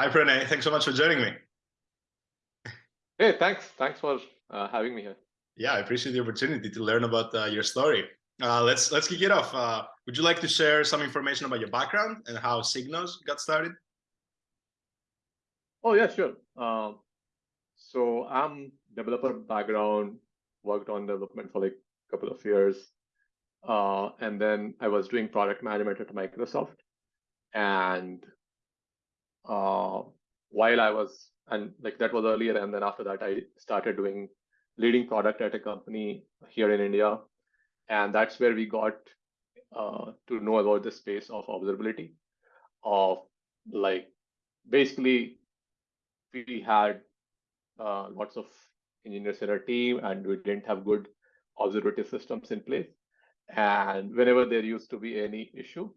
Hi, Pranay. Thanks so much for joining me. Hey, thanks. Thanks for uh, having me here. Yeah, I appreciate the opportunity to learn about uh, your story. Uh, let's let's kick it off. Uh, would you like to share some information about your background and how SigNoz got started? Oh yeah, sure. Um, so I'm developer background, worked on development for like a couple of years, uh, and then I was doing product management at Microsoft. And uh, while I was and like that was earlier, and then after that I started doing leading product at a company here in India, and that's where we got uh, to know about the space of observability, of like basically we had uh, lots of engineers in our team and we didn't have good observability systems in place. And whenever there used to be any issue,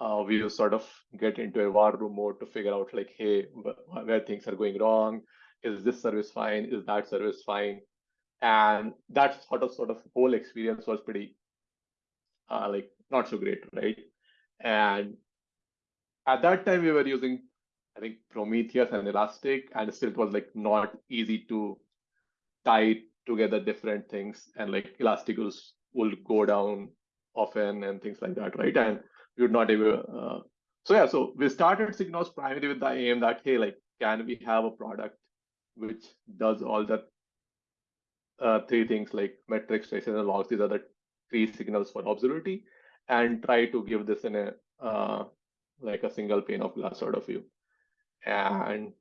uh, we sort of get into a war room mode to figure out like, hey, where things are going wrong. Is this service fine? Is that service fine? And that sort of sort of whole experience was pretty uh, like not so great, right? And at that time we were using, I think Prometheus and Elastic, and still it was like not easy to tie together different things, and like Elastic was, will go down often and things like that, right? And would not able. Uh, so yeah, so we started SigNoz primarily with the aim that hey, like, can we have a product which does all the uh, three things like metrics, traces, and logs. These are the three signals for observability, and try to give this in a uh, like a single pane of glass sort of view. And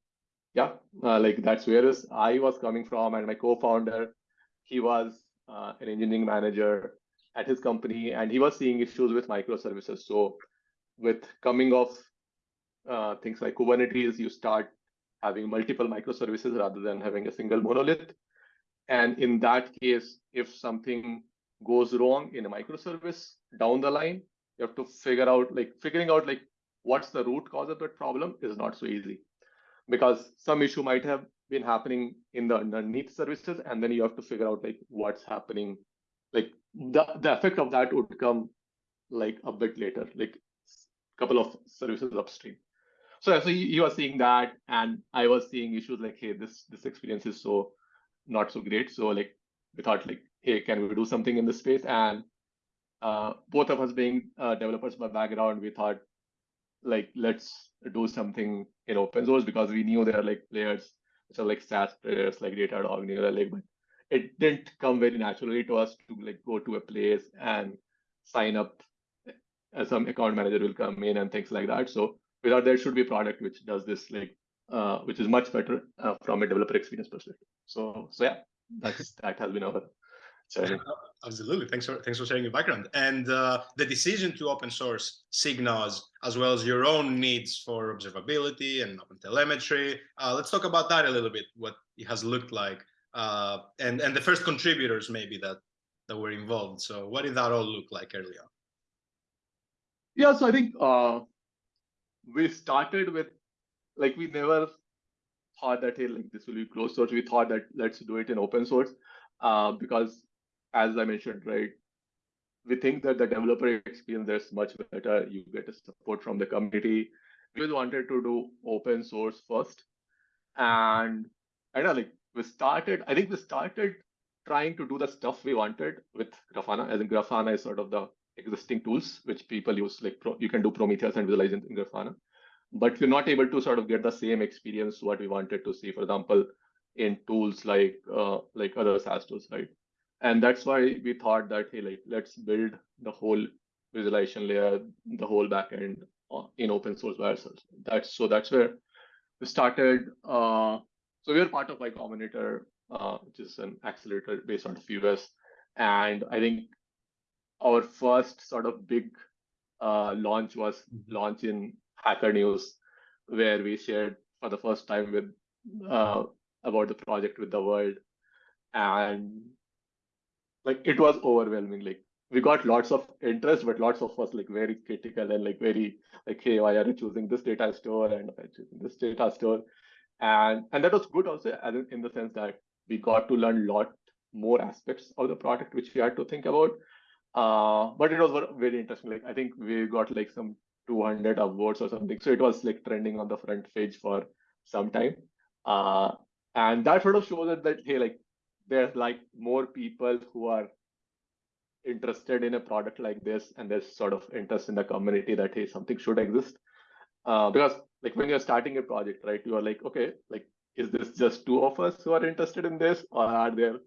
yeah, uh, like that's where I was coming from, and my co-founder, he was uh, an engineering manager at his company, and he was seeing issues with microservices. So with coming of uh, things like Kubernetes, you start having multiple microservices rather than having a single monolith. And in that case, if something goes wrong in a microservice down the line, you have to figure out like figuring out like what's the root cause of that problem is not so easy because some issue might have been happening in the underneath services and then you have to figure out like what's happening like the, the effect of that would come like a bit later, like a couple of services upstream. So, so you, are seeing that, and I was seeing issues like, hey, this this experience is so not so great. So like we thought like, hey, can we do something in this space? And uh, both of us being uh, developers by background, we thought like let's do something in open source because we knew there are like players which are like SaaS players like Datadog, New Relic, but it didn't come very naturally to us to like go to a place and sign up as some account manager will come in and things like that. So we thought there should be a product which does this like uh, which is much better uh, from a developer experience perspective. So so yeah that's that has been our journey. Absolutely. Thanks for thanks for sharing your background. And uh, the decision to open source SigNoz as well as your own needs for observability and open telemetry uh, let's talk about that a little bit what it has looked like uh, and and the first contributors maybe that that were involved. So what did that all look like early on? Yeah, so I think uh, we started with like we never thought that hey like this will be closed source. We thought that let's do it in open source uh, because as I mentioned, right, we think that the developer experience is much better. You get a support from the community. We wanted to do open source first, and I know like we started, I think we started trying to do the stuff we wanted with Grafana, as in Grafana is sort of the existing tools which people use, like Pro, you can do Prometheus and visualize in, in Grafana, but you're not able to sort of get the same experience what we wanted to see, for example, in tools like uh, like other SaaS tools, right? And that's why we thought that hey, like let's build the whole visualization layer, the whole backend uh, in open source by ourselves. That's so that's where we started uh, so we are part of Y Combinator, uh, which is an accelerator based on Fuse. And I think our first sort of big uh, launch was launch in Hacker News, where we shared for the first time with uh, about the project with the world. And like it was overwhelming. Like we got lots of interest, but lots of us like very critical and like very like, hey, why are you choosing this data store and choosing this data store? And and that was good also in the sense that we got to learn a lot more aspects of the product which we had to think about uh, but it was very interesting like i think we got like some 200 upvotes or something. So it was like trending on the front page for some time. Uh, and that sort of shows that, that hey, like there's like more people who are interested in a product like this, and there's sort of interest in the community that hey, something should exist. Uh, because like when you're starting a project, right, you are like, okay, like is this just two of us who are interested in this, or are there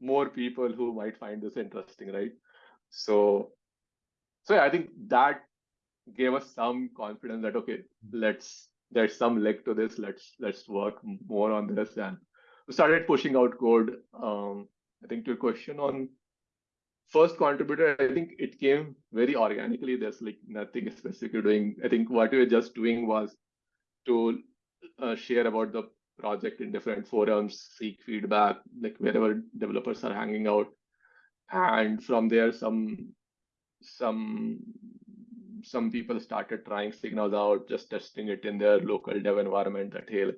more people who might find this interesting, right? So, so yeah, I think that gave us some confidence that okay, let's there's some leg to this. Let's let's work more on this, and we started pushing out code. Um, I think to your question on first contributor, I think it came very organically. There's like nothing specific doing. I think what we were just doing was to uh, share about the project in different forums, seek feedback, like wherever developers are hanging out, and from there some some some people started trying SigNoz out, just testing it in their local dev environment. That hey,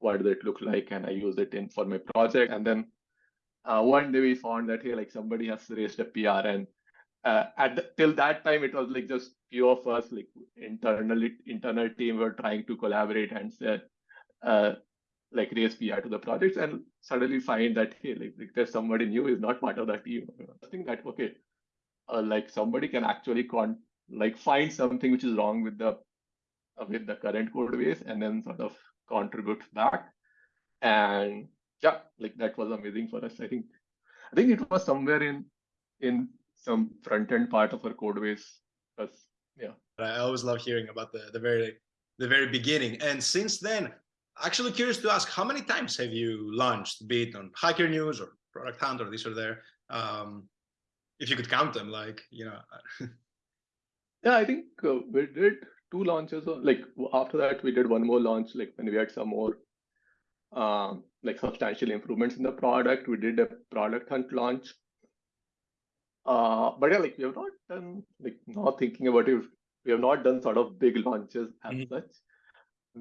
what does it look like? And I use it in for my project, and then uh, one day we found that hey, like somebody has raised a PR, and uh, at the, till that time it was like just few of us, like internally internal team were trying to collaborate and uh, like raise PR to the projects, and suddenly find that hey, like, like there's somebody new is not part of that team. I think that okay, uh, like somebody can actually con like find something which is wrong with the uh, with the current code base and then sort of contribute back and yeah, like that was amazing for us. I think I think it was somewhere in in some front end part of our code base. Because yeah. I always love hearing about the the very the very beginning. And since then, actually curious to ask how many times have you launched, be it on Hacker News or Product Hunt or this or there? Um, if you could count them, like you know. yeah, I think uh, we did two launches. Like after that, we did one more launch. Like when we had some more um, like substantial improvements in the product. We did a product hunt launch. Uh, but yeah, like we have not done like not thinking about it. We have not done sort of big launches as mm -hmm. such.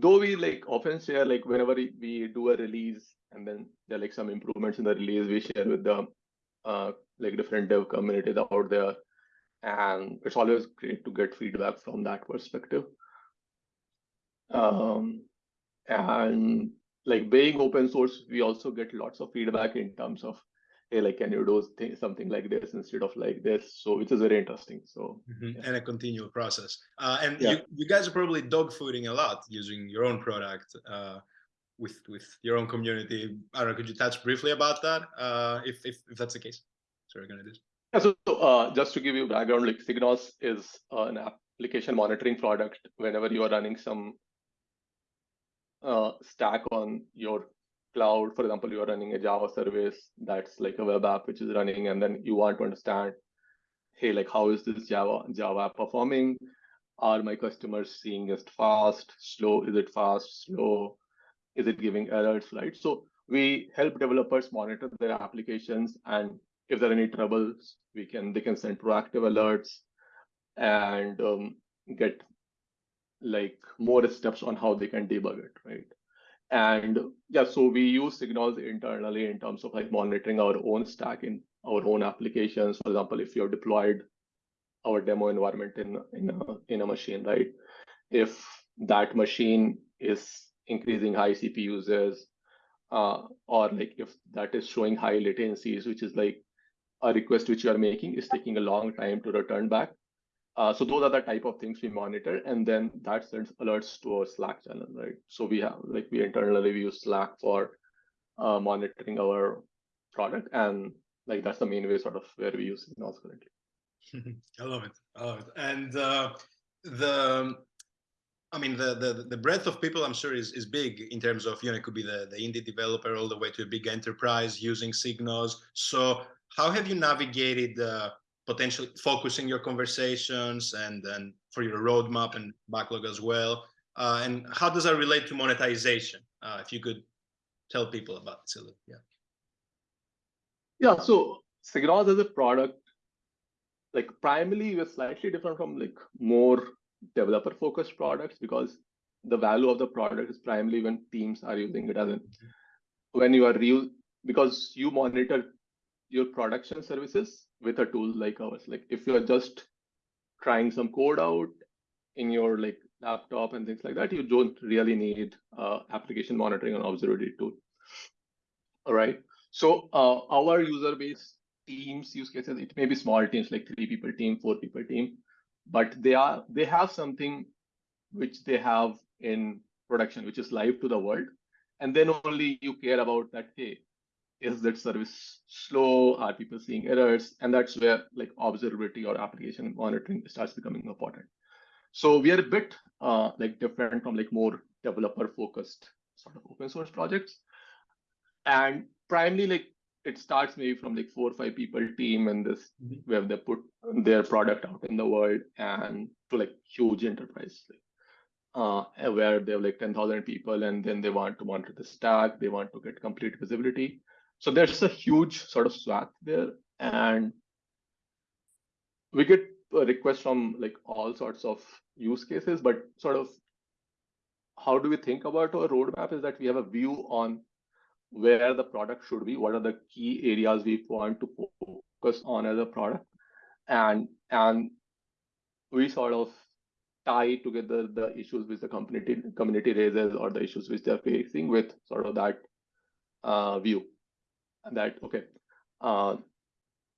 Though we like often share like whenever we do a release and then there are like some improvements in the release we share with the uh, like different dev communities out there, and it's always great to get feedback from that perspective. Um, and like being open source, we also get lots of feedback in terms of, hey, like, can you do th- something like this instead of like this? So, which is very interesting. So, mm-hmm. yeah. and a continual process. Uh, and yeah. you, you guys are probably dogfooding a lot using your own product uh, with with your own community. I don't know. Could you touch briefly about that, uh, if, if if that's the case? Sorry, gonna do. Yeah, so, so uh, just to give you background, like SigNoz is uh, an application monitoring product. Whenever you are running some uh, stack on your cloud. For example, you are running a Java service that's like a web app which is running, and then you want to understand, hey, like how is this Java Java app performing? Are my customers seeing it fast, slow? Is it fast, slow? Is it giving errors, right? So we help developers monitor their applications, and if there are any troubles, we can they can send proactive alerts and um, get like more steps on how they can debug it, right? And yeah, so we use SigNoz internally in terms of like monitoring our own stack in our own applications. For example, if you're deployed our demo environment in in a, in a machine, right? If that machine is increasing high CPU users, uh, or like if that is showing high latencies, which is like a request which you are making is taking a long time to return back, uh, so those are the type of things we monitor, and then that sends alerts to our Slack channel, right? So we have like we internally we use Slack for uh, monitoring our product, and like that's the main way sort of where we use SigNoz currently. I love it. I love it. And uh, the, I mean, the, the the breadth of people I'm sure is is big in terms of you know it could be the the indie developer all the way to a big enterprise using SigNoz. So how have you navigated? Uh, potentially focusing your conversations and then for your roadmap and backlog as well. Uh, and how does that relate to monetization? Uh, if you could tell people about it. Yeah. Yeah. So SigNoz as a product, like primarily we're slightly different from like more developer focused products because the value of the product is primarily when teams are using it as in when you are real because you monitor your production services with a tool like ours. Like if you're just trying some code out in your like laptop and things like that, you don't really need uh, application monitoring and observability tool. All right. So uh, our user base teams use cases, it may be small teams like three people team, four people team, but they are they have something which they have in production, which is live to the world. And then only you care about that, hey, is that service slow? Are people seeing errors? And that's where like observability or application monitoring starts becoming important. So we are a bit uh, like different from like more developer focused sort of open source projects. And primarily like it starts maybe from like four or five people team and this mm -hmm. where they put their product out in the world and to like huge enterprise like, uh, where they have like 10,000 people and then they want to monitor the stack, they want to get complete visibility. So there's a huge sort of swath there. And we get requests from like all sorts of use cases, but sort of how do we think about our roadmap is that we have a view on where the product should be, what are the key areas we want to focus on as a product. And and we sort of tie together the issues which the community community raises or the issues which they're facing with sort of that uh, view that okay uh,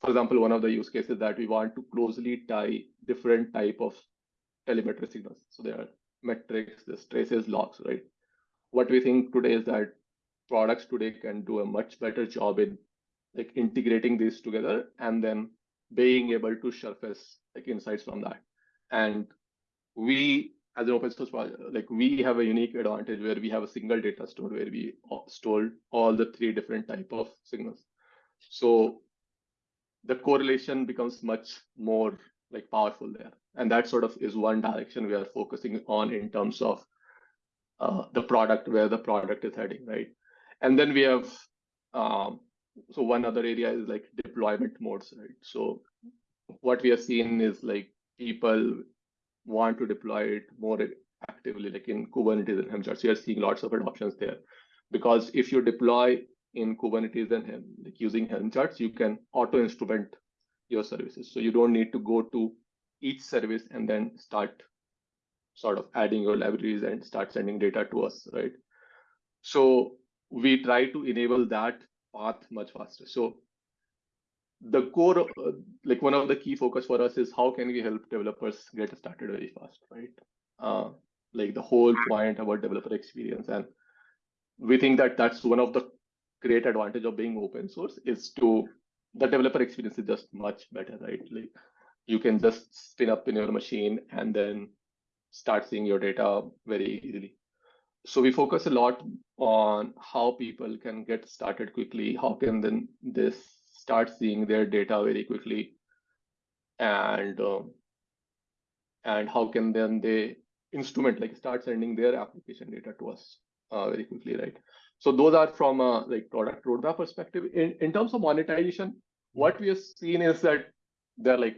for example one of the use cases that we want to closely tie different type of telemetry signals. So there are metrics there's traces logs right? What we think today is that products today can do a much better job in like integrating these together and then being able to surface like insights from that. And we as an open source project, like we have a unique advantage where we have a single data store where we store all the three different type of signals. So the correlation becomes much more like powerful there. And that sort of is one direction we are focusing on in terms of uh, the product, where the product is heading, right? And then we have, um, so one other area is like deployment modes, right? So what we have seen is like people want to deploy it more actively, like in Kubernetes and Helm charts. You are seeing lots of adoptions there. Because if you deploy in Kubernetes and Helm, like using Helm charts, you can auto instrument your services. So you don't need to go to each service and then start sort of adding your libraries and start sending data to us, right? So we try to enable that path much faster. So the core, uh, like one of the key focus for us is how can we help developers get started very fast, right? Uh, like the whole point about developer experience. And we think that that's one of the great advantage of being open source is to the developer experience is just much better, right? Like you can just spin up in your machine and then start seeing your data very easily. So we focus a lot on how people can get started quickly. How can then this start seeing their data very quickly. And um, and how can then they instrument like start sending their application data to us uh, very quickly right? So those are from a like product roadmap perspective. In, in terms of monetization what we have seen is that there are like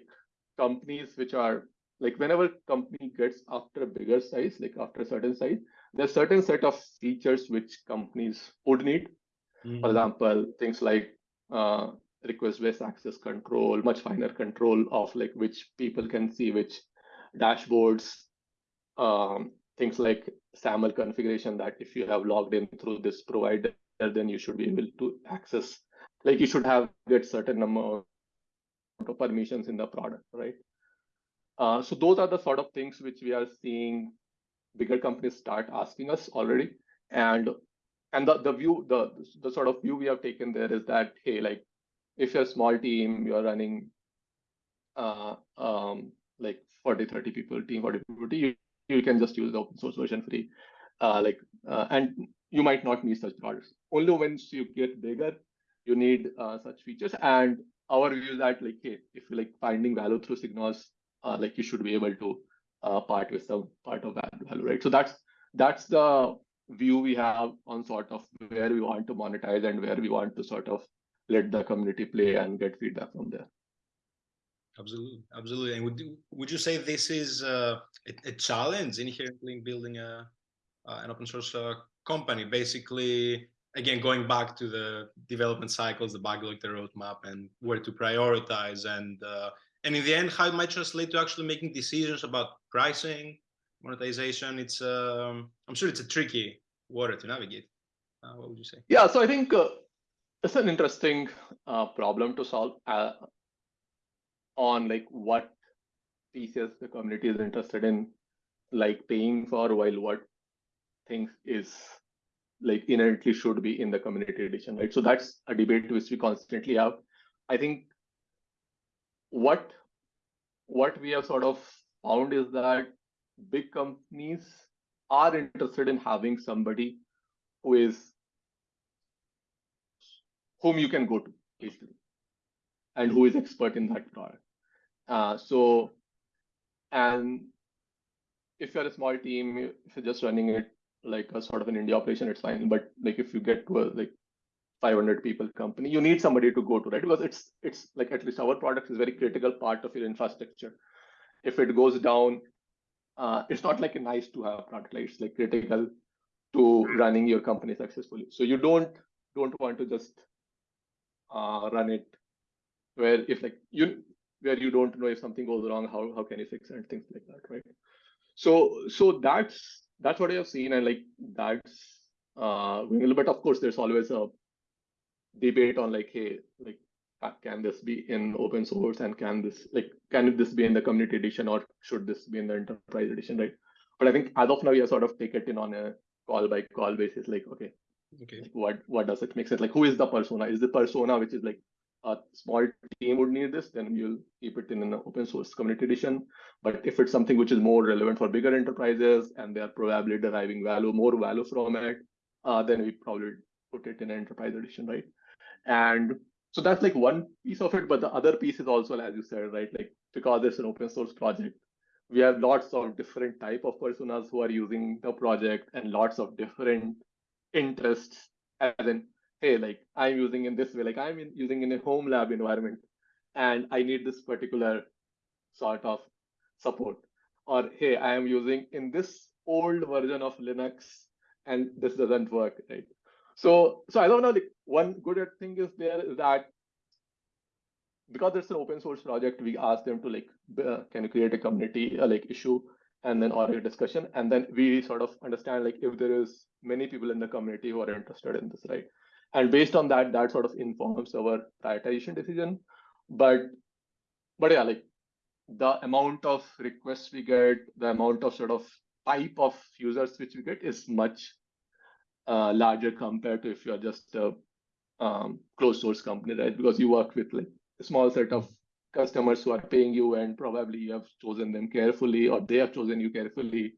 companies which are like whenever company gets after a bigger size like after a certain size there's certain set of features which companies would need. Mm -hmm. for example things like uh, request-based access control, much finer control of like which people can see which dashboards, um, things like SAML configuration that if you have logged in through this provider, then you should be able to access, like you should have get certain number of permissions in the product, right? Uh, so those are the sort of things which we are seeing bigger companies start asking us already. And and the, the view, the the sort of view we have taken there is that, hey, like if you're a small team, you're running uh, um, like 40, 30 people, team 40 people, you, you can just use the open source version free. Uh, like, uh, and you might not need such products. Only once you get bigger, you need uh, such features. And our view is that like, hey, if you like finding value through SigNoz, uh, like you should be able to uh, part with some part of value, right? So that's that's the view we have on sort of where we want to monetize and where we want to sort of let the community play and get feedback from there. Absolutely, absolutely. And would you, would you say this is uh, a, a, challenge inherently in building a uh, an open source uh, company? Basically, again, going back to the development cycles, the backlog, the roadmap, and where to prioritize, and uh, and in the end, how it might translate to actually making decisions about pricing, monetization. It's um, I'm sure it's a tricky water to navigate. Uh, what would you say? Yeah, so I think uh, it's an interesting uh, problem to solve uh, on like what pieces the community is interested in, like paying for, while what things is like inherently should be in the community edition, right? So that's a debate which we constantly have. I think what what we have sort of found is that big companies are interested in having somebody who is whom you can go to easily and who is expert in that product. Uh, so, and if you're a small team, if you're just running it like a sort of an India operation, it's fine. But like if you get to a like 500 people company, you need somebody to go to, right? Because it's it's like at least our product is very critical part of your infrastructure. If it goes down, uh, it's not like a nice to have product, like it's like critical to running your company successfully. So you don't don't want to just uh, run it where if like you where you don't know if something goes wrong, how how can you fix it and things like that, right? So so that's that's what I have seen, and like that's uh, a little bit. Of course, there's always a debate on like, hey, like can this be in open source and can this like can this be in the community edition or should this be in the enterprise edition, right? But I think as of now, we are sort of take it in on a call by call basis, like okay, Okay. what what does it make sense? Like who is the persona? Is the persona which is like a small team would need this, then you'll keep it in an open source community edition. But if it's something which is more relevant for bigger enterprises and they are probably deriving value, more value from it, uh, then we probably put it in an enterprise edition, right? And so that's like one piece of it. But the other piece is also, as you said, right? Like because it's an open source project, we have lots of different type of personas who are using the project and lots of different interests as in hey like i'm using in this way like i'm in, using in a home lab environment and i need this particular sort of support. Or hey i am using in this old version of linux and this doesn't work right? So so i don't know like one good thing is there is that because it's an open source project we ask them to like uh, can you create a community uh, like issue and then or discussion and then we sort of understand like if there is many people in the community who are interested in this right? And based on that that sort of informs our prioritization decision. But but yeah like the amount of requests we get the amount of sort of type of users which we get is much uh, larger compared to if you're just a um, closed source company right? Because you work with like a small set of customers who are paying you and probably you have chosen them carefully or they have chosen you carefully.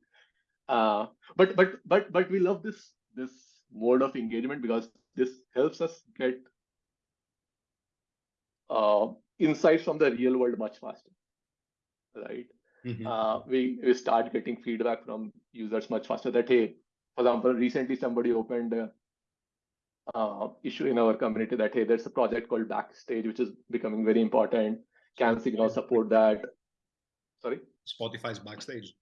Uh, but but but but we love this this mode of engagement because this helps us get uh, insights from the real world much faster right? Mhm. uh, we we start getting feedback from users much faster that hey for example recently somebody opened a uh, issue in our community that hey there's a project called backstage which is becoming very important can signal support that? Sorry? Spotify's backstage.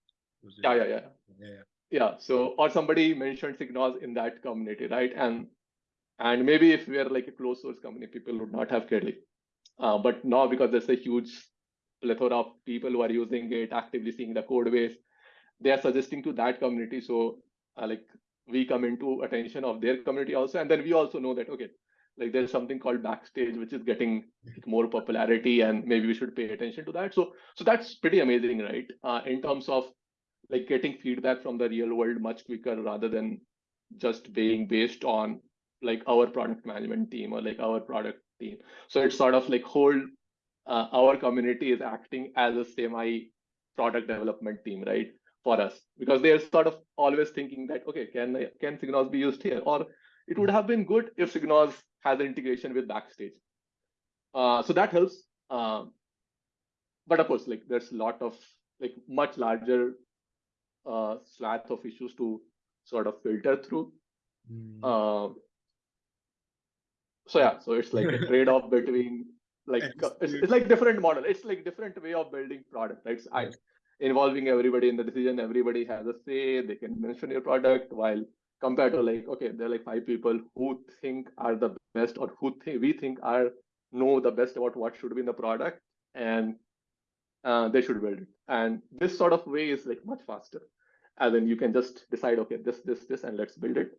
Yeah yeah yeah. Yeah, yeah. yeah so or somebody mentioned SigNoz in that community right? And and maybe if we are like a closed source company people would not have cared uh, but now because there's a huge plethora of people who are using it actively seeing the code base they are suggesting to that community. So uh, like we come into attention of their community also. And then we also know that okay like there's something called backstage which is getting more popularity and maybe we should pay attention to that. So so that's pretty amazing right? Uh, in terms of like getting feedback from the real world much quicker rather than just being based on like our product management team or like our product team. So it's sort of like whole uh, our community is acting as a semi product development team right for us. Because they're sort of always thinking that okay can can SigNoz be used here? Or it would have been good if SigNoz has an integration with backstage. Uh, so that helps um, but of course like there's a lot of like much larger uh, swath of issues to sort of filter through. Mm. uh, so yeah so it's like a trade-off between like it's, it's like different model. It's like different way of building product right? So I, involving everybody in the decision everybody has a say they can mention your product while compared to like okay there are like five people who think are the best or who think we think are know the best about what should be in the product and uh, they should build it and this sort of way is like much faster and then you can just decide, okay, this, this, this, and let's build it.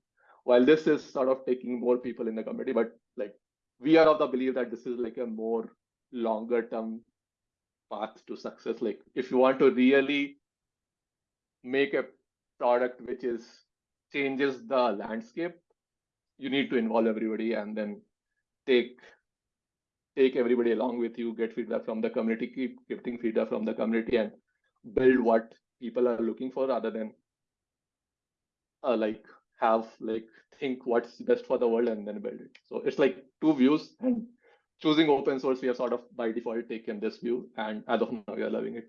While this is sort of taking more people in the community, but like we are of the belief that this is like a more longer term path to success. Like if you want to really make a product which is changes the landscape, you need to involve everybody and then take take everybody along with you, get feedback from the community, keep getting feedback from the community and build what people are looking for rather than uh, like have like think what's best for the world and then build it. So it's like two views and choosing open source, we have sort of by default taken this view and as of now we are loving it.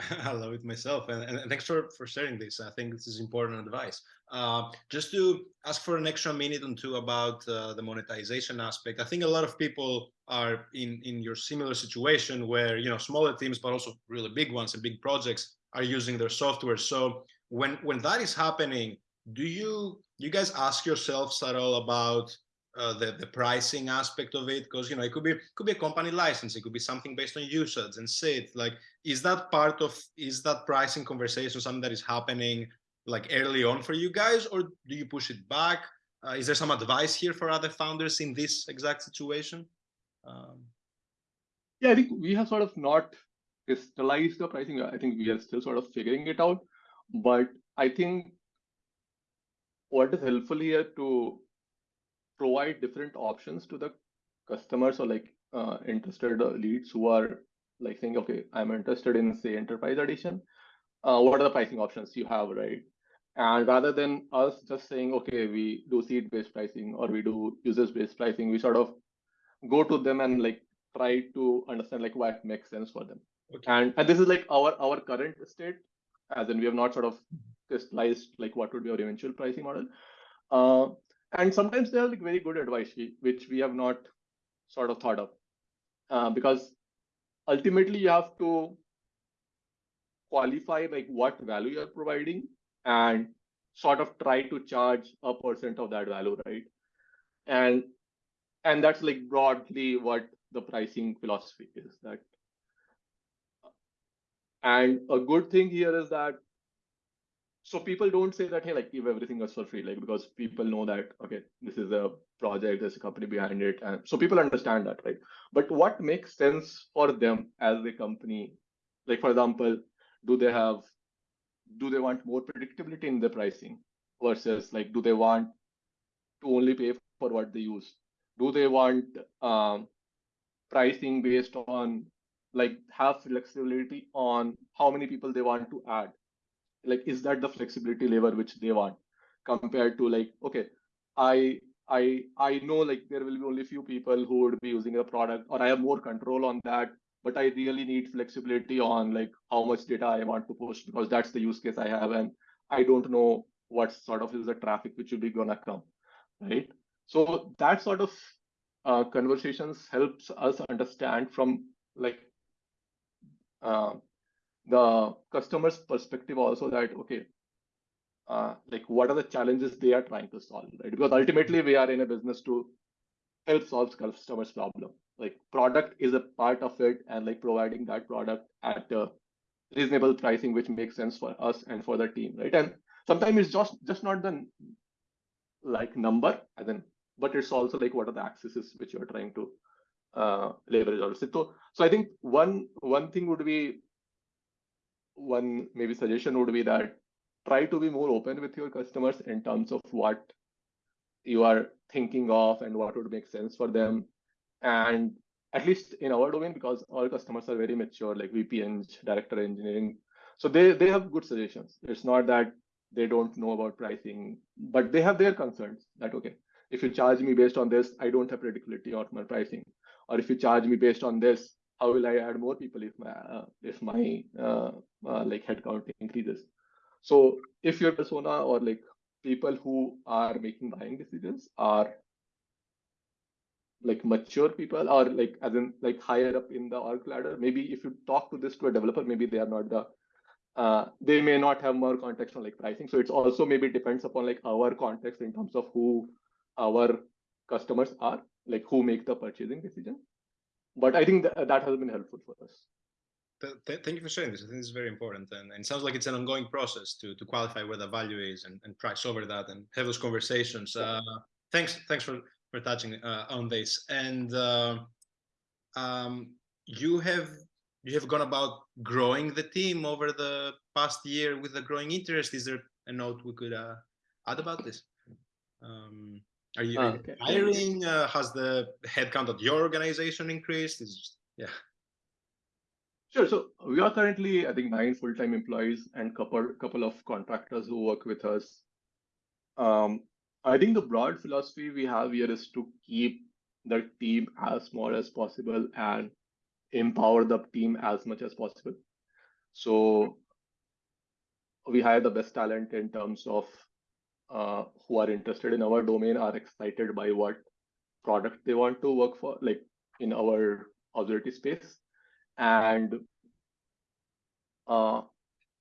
I love it myself, and, and, thanks for for sharing this. I think this is important advice. Uh, just to ask for an extra minute or two about uh, the monetization aspect. I think a lot of people are in in your similar situation where you know smaller teams, but also really big ones and big projects are using their software. So when when that is happening, do you you guys ask yourselves at all about uh, the the pricing aspect of it because you know it could be could be a company license it could be something based on usage and say like is that part of is that pricing conversation something that is happening like early on for you guys or do you push it back? Uh, is there some advice here for other founders in this exact situation? Um, yeah i think we have sort of not crystallized the pricing. I think we are still sort of figuring it out but i think what is helpful here to provide different options to the customers or like uh, interested leads who are like saying, okay, I'm interested in say enterprise edition. Uh, what are the pricing options you have, right? And rather than us just saying, okay, we do seat-based pricing or we do users-based pricing, we sort of go to them and like try to understand like what makes sense for them. Okay. And and this is like our our current state, as in we have not sort of crystallized like what would be our eventual pricing model. Uh, and sometimes they are like very good advice which we have not sort of thought of. Uh, because ultimately you have to qualify like what value you're providing and sort of try to charge a percent of that value right? And and that's like broadly what the pricing philosophy is that and a good thing here is that so people don't say that hey like give everything us for free like because people know that okay this is a project there's a company behind it and so people understand that right? But what makes sense for them as a company like for example do they have do they want more predictability in the pricing versus like do they want to only pay for what they use? Do they want um, pricing based on like have flexibility on how many people they want to add like is that the flexibility lever which they want compared to like okay i i i know like there will be only few people who would be using a product or i have more control on that but i really need flexibility on like how much data i want to push because that's the use case i have and i don't know what sort of is the traffic which will be gonna come right? So that sort of uh, conversations helps us understand from like uh, the customer's perspective also that okay uh, like what are the challenges they are trying to solve right? Because ultimately we are in a business to help solve customers problem. Like product is a part of it and like providing that product at a reasonable pricing which makes sense for us and for the team right? And sometimes it's just just not the like number and then but it's also like what are the accesses which you're trying to uh, leverage also so. So i think one one thing would be one maybe suggestion would be that try to be more open with your customers in terms of what you are thinking of and what would make sense for them. And at least in our domain because our customers are very mature like VPNs, director engineering. So they they have good suggestions. It's not that they don't know about pricing but they have their concerns that okay if you charge me based on this i don't have predictability of my pricing. Or if you charge me based on this how will I add more people if my uh, if my uh, uh, like headcount increases? So if your persona or like people who are making buying decisions are like mature people or like as in like higher up in the org ladder, maybe if you talk to this to a developer, maybe they are not the uh, they may not have more context on like pricing. So it's also maybe depends upon like our context in terms of who our customers are, like who make the purchasing decision but I think that, that has been helpful for us. th th thank you for sharing this. I think this is very important, and, and, it sounds like it's an ongoing process to to qualify where the value is and, and price over that and have those conversations. Uh, thanks, thanks for for touching uh, on this. And uh, um, you have you have gone about growing the team over the past year with a growing interest. Is there a note we could uh, add about this? Um, are you, are you okay. hiring? Uh, has the headcount of your organization increased? Is yeah. Sure. So we are currently, I think, nine full-time employees and couple couple of contractors who work with us. Um, I think the broad philosophy we have here is to keep the team as small as possible and empower the team as much as possible. So we hire the best talent in terms of uh, who are interested in our domain, are excited by what product they want to work for, like in our observability space. And uh,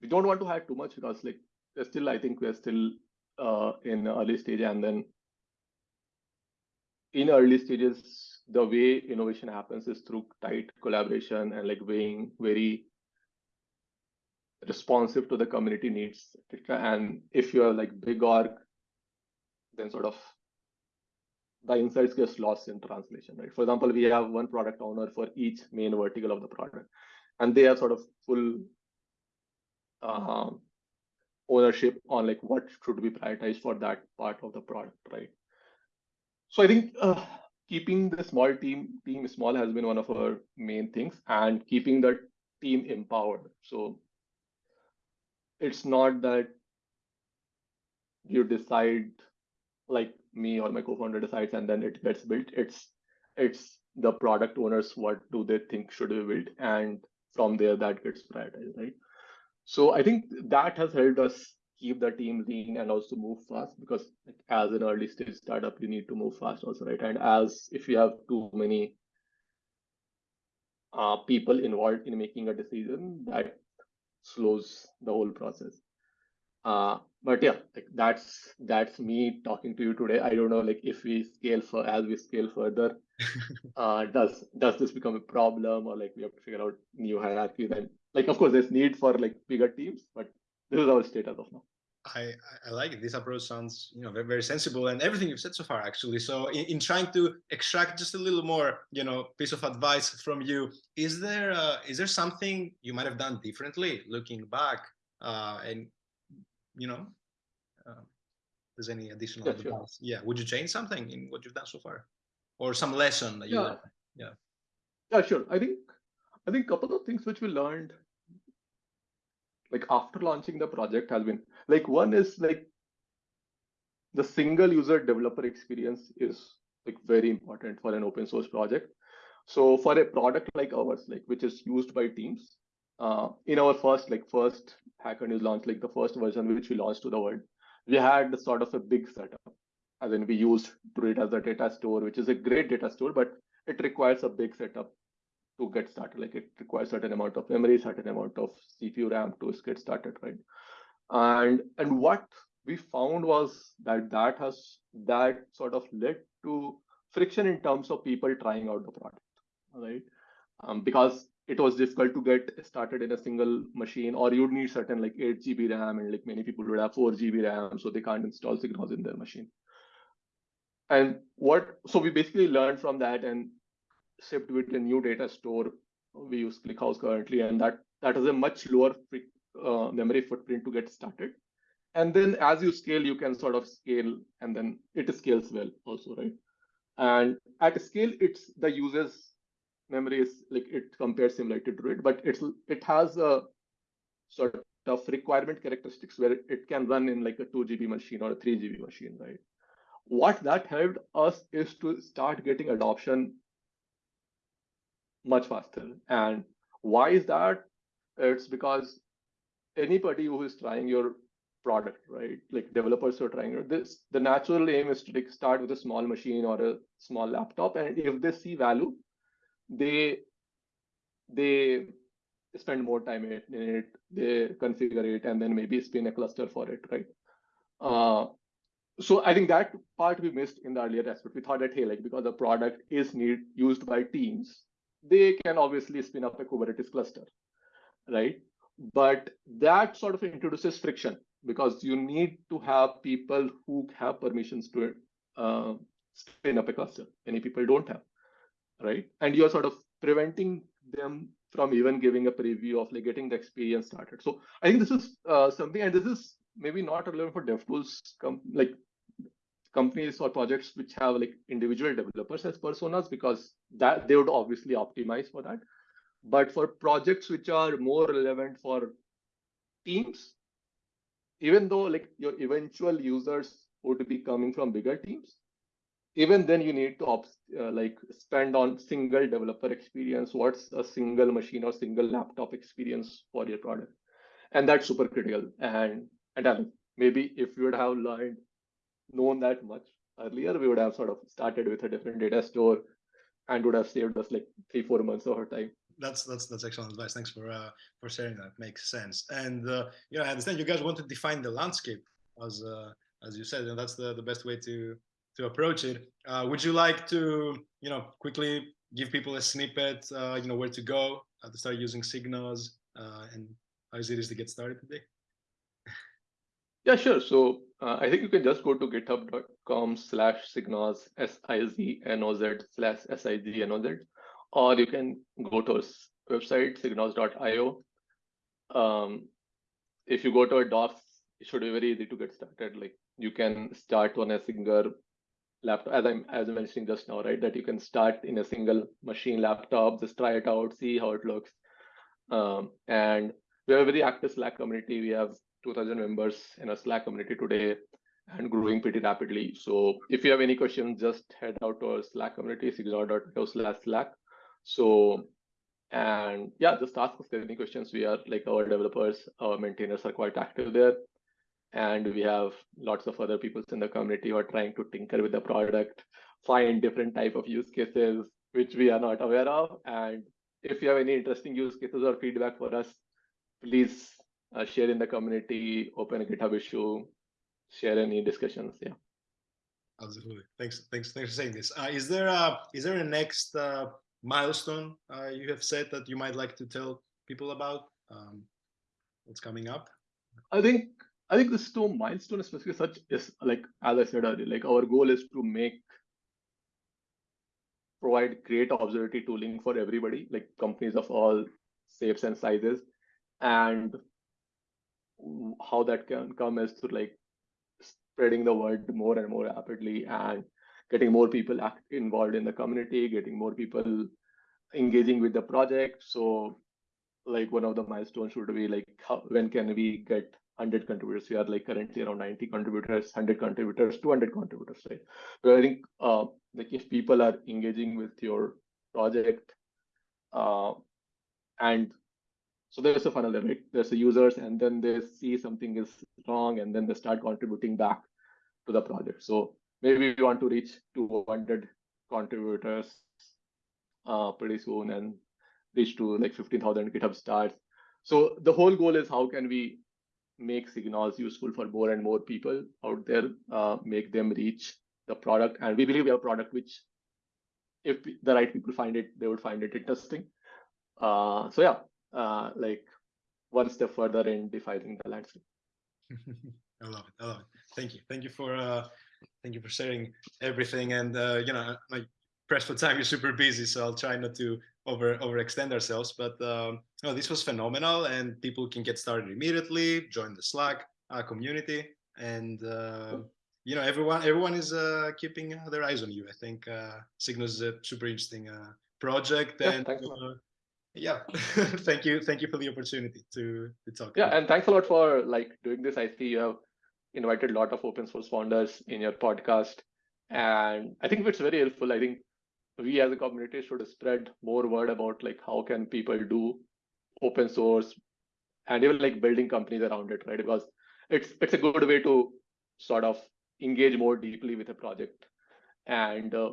we don't want to hire too much because like we're still, I think we're still uh, in early stage and then in early stages, the way innovation happens is through tight collaboration and like being very responsive to the community needs. And if you're like big org, then sort of the insights gets lost in translation, right? For example, we have one product owner for each main vertical of the product, and they have sort of full um, ownership on like what should be prioritized for that part of the product, right? So I think uh, keeping the small team team small has been one of our main things, and keeping the team empowered. So it's not that you decide like me or my co-founder decides and then it gets built. It's it's the product owners what do they think should be built, and from there that gets prioritized, right? So I think that has helped us keep the team lean and also move fast because as an early stage startup, you need to move fast also, right? And as if you have too many uh, people involved in making a decision, that slows the whole process. Uh, but yeah, like that's that's me talking to you today. I don't know, like if we scale for as we scale further, uh, does does this become a problem or like we have to figure out new hierarchies and like of course there's need for like bigger teams, but this is our state as of now. I, I like it. This approach sounds, you know, very, very sensible and everything you've said so far, actually. So in, in trying to extract just a little more, you know, piece of advice from you, is there uh, is there something you might have done differently looking back? Uh, and, you know, uh, there's any additional yeah, advice? Sure. Yeah. Would you change something in what you've done so far? Or some lesson that you yeah. learned? Yeah. Yeah, sure. I think I think a couple of things which we learned like after launching the project has been like one is like the single user developer experience is like very important for an open source project. So for a product like ours like which is used by teams uh, in our first like first hacker news launch like the first version which we launched to the world we had sort of a big setup. As in we used druid as a data store which is a great data store but it requires a big setup to get started. Like it requires certain amount of memory, certain amount of CPU RAM to get started, right? And and what we found was that that has that sort of led to friction in terms of people trying out the product, right? Um, because it was difficult to get started in a single machine, or you'd need certain like 8 GB RAM, and like many people would have 4 GB RAM, so they can't install SigNoz in their machine. And what so we basically learned from that and shipped with a new data store. We use ClickHouse currently, and that that is a much lower uh, memory footprint to get started. And then as you scale, you can sort of scale, and then it scales well also, right? And at scale, it's the user's memory is like it compares similar to Druid, but it's it has a sort of requirement characteristics where it can run in like a 2 GB machine or a 3 GB machine, right? What that helped us is to start getting adoption much faster. And why is that? It's because anybody who is trying your product, right? Like developers are trying this, the natural aim is to like start with a small machine or a small laptop, and if they see value, they they spend more time in it, they configure it, and then maybe spin a cluster for it, right? Uh, so I think that part we missed in the earlier aspect. We thought that hey, like because the product is need used by teams, they can obviously spin up a Kubernetes cluster. right? But that sort of introduces friction because you need to have people who have permissions to uh, spin up a cluster. Many people don't have, right? And you're sort of preventing them from even giving a preview of like getting the experience started. So I think this is uh, something, and this is maybe not relevant for DevTools, like companies or projects which have like individual developers as personas because that they would obviously optimize for that. But for projects which are more relevant for teams, even though like your eventual users would be coming from bigger teams, even then you need to uh, like spend on single developer experience. What's a single machine or single laptop experience for your product? And that's super critical. And and maybe if you would have learned known that much earlier, we would have sort of started with a different data store and would have saved us like three, four months of our time. That's that's that's excellent advice. Thanks for uh, for sharing that. Makes sense. And uh, you know, I understand you guys want to define the landscape as uh, as you said, and that's the the best way to to approach it. Uh, would you like to you know quickly give people a snippet? Uh, you know where to go uh, to start using SigNoz uh, and how easy it is to get started today. Yeah, sure. So uh, I think you can just go to github.com slash SigNoz, S-I-Z-N-O-Z slash S-I-G-N-O-Z, or you can go to our website, signoz.io. Um, if you go to our docs, it should be very easy to get started. Like you can start on a single laptop, as I'm as I'm mentioning just now, right? That you can start in a single machine laptop, just try it out, see how it looks. Um, and we have a very active Slack community. We have 2000 members in a Slack community today and growing pretty rapidly. So if you have any questions, just head out to our Slack community, signoz.io slash Slack. So, and yeah, just ask us any questions. We are like our developers, our maintainers are quite active there. And we have lots of other people in the community who are trying to tinker with the product, find different type of use cases, which we are not aware of. And if you have any interesting use cases or feedback for us, please uh, share in the community, open a GitHub issue, share any discussions. Yeah. Absolutely. Thanks. Thanks. Thanks for saying this. Uh, is there a is there a next uh, milestone uh, you have said that you might like to tell people about? Um, what's coming up? I think I think this two milestone especially such is like as I said earlier, like our goal is to make provide great observability tooling for everybody, like companies of all shapes and sizes, and how that can come is through like spreading the word more and more rapidly and getting more people involved in the community, getting more people engaging with the project. So like one of the milestones should be like how, when can we get 100 contributors? We are like currently around 90 contributors, 100 contributors, 200 contributors, right? So I think uh, like if people are engaging with your project uh, and so there's a funnel there, right? There's the users, and then they see something is wrong, and then they start contributing back to the project. So maybe we want to reach 200 contributors uh, pretty soon and reach to like 15,000 GitHub stars. So the whole goal is how can we make SigNoz useful for more and more people out there, uh, make them reach the product. And we believe we have a product which, if the right people find it, they would find it interesting. Uh, so yeah, uh, like one step further in defining the landscape. I love it. I love it. Thank you. Thank you for uh, thank you for sharing everything. And uh, you know, my press for time is super busy, so I'll try not to over overextend ourselves. But um, no, this was phenomenal, and people can get started immediately. Join the Slack uh, community, and uh, you know, everyone everyone is uh, keeping their eyes on you. I think uh, SigNoz is a super interesting uh, project, yeah, and yeah. Thank you thank you for the opportunity to to talk yeah and thanks a lot for like doing this. I see you have invited a lot of open source founders in your podcast and i think it's very helpful. I think we as a community should spread more word about like how can people do open source and even like building companies around it right? Because it's it's a good way to sort of engage more deeply with a project. And uh,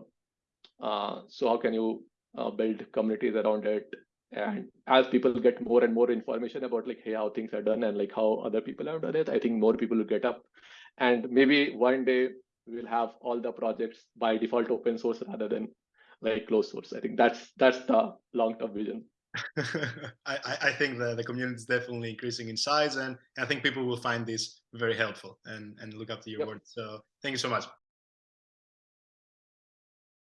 uh, so how can you uh, build communities around it and as people get more and more information about like hey how things are done and like how other people have done it i think more people will get up and maybe one day we'll have all the projects by default open source rather than like closed source i think that's that's the long term vision I, I think the, the community is definitely increasing in size and I think people will find this very helpful and, and look up to your Yep. work. So thank you so much.